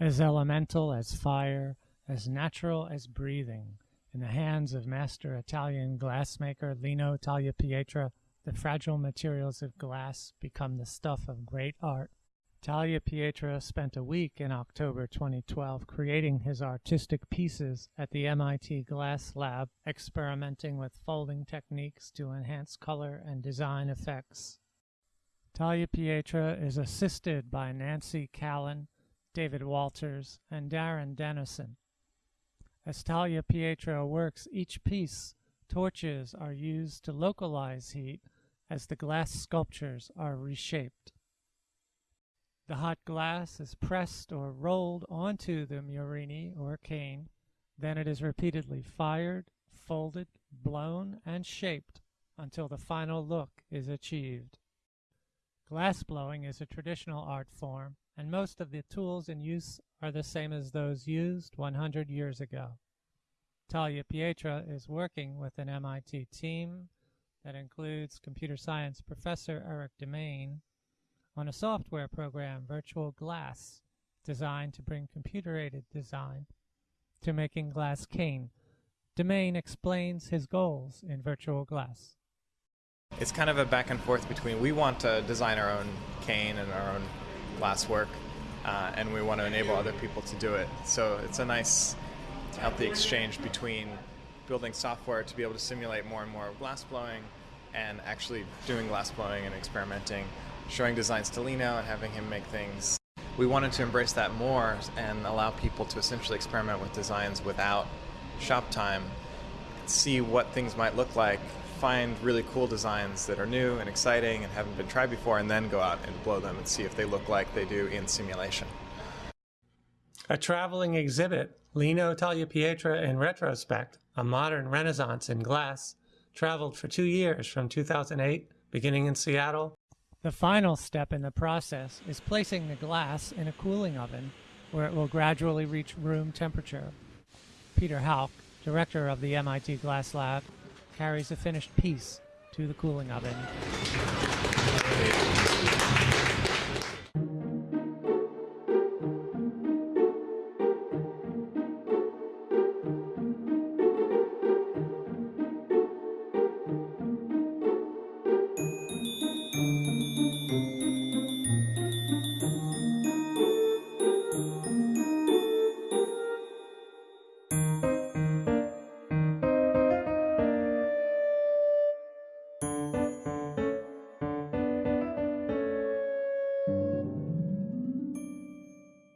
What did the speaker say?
as elemental as fire, as natural as breathing. In the hands of master Italian glassmaker Lino Tagliapietra, the fragile materials of glass become the stuff of great art. Tagliapietra spent a week in October 2012 creating his artistic pieces at the MIT Glass Lab, experimenting with folding techniques to enhance color and design effects. Tagliapietra is assisted by Nancy Callan, David Walters, and Darren Dennison. As Tagliapietra works each piece, torches are used to localize heat as the glass sculptures are reshaped. The hot glass is pressed or rolled onto the murrini or cane, then it is repeatedly fired, folded, blown, and shaped until the final look is achieved. Glass blowing is a traditional art form, and most of the tools in use are the same as those used 100 years ago. Tagliapietra is working with an MIT team that includes computer science professor Erik Demaine on a software program, Virtual Glass, designed to bring computer-aided design to making glass cane. Demaine explains his goals in Virtual Glass. It's kind of a back and forth between we want to design our own cane and our own glass work, uh, and we want to enable other people to do it. So it's a nice, healthy exchange between building software to be able to simulate more and more glass blowing and actually doing glass blowing and experimenting, showing designs to Lino and having him make things. We wanted to embrace that more and allow people to essentially experiment with designs without shop time, see what things might look like, find really cool designs that are new and exciting and haven't been tried before, and then go out and blow them and see if they look like they do in simulation. A traveling exhibit, Lino Tagliapietra in Retrospect, a modern renaissance in glass, traveled for two years from 2008, beginning in Seattle. The final step in the process is placing the glass in a cooling oven where it will gradually reach room temperature. Peter Houk, director of the MIT Glass Lab, carries a finished piece to the cooling oven.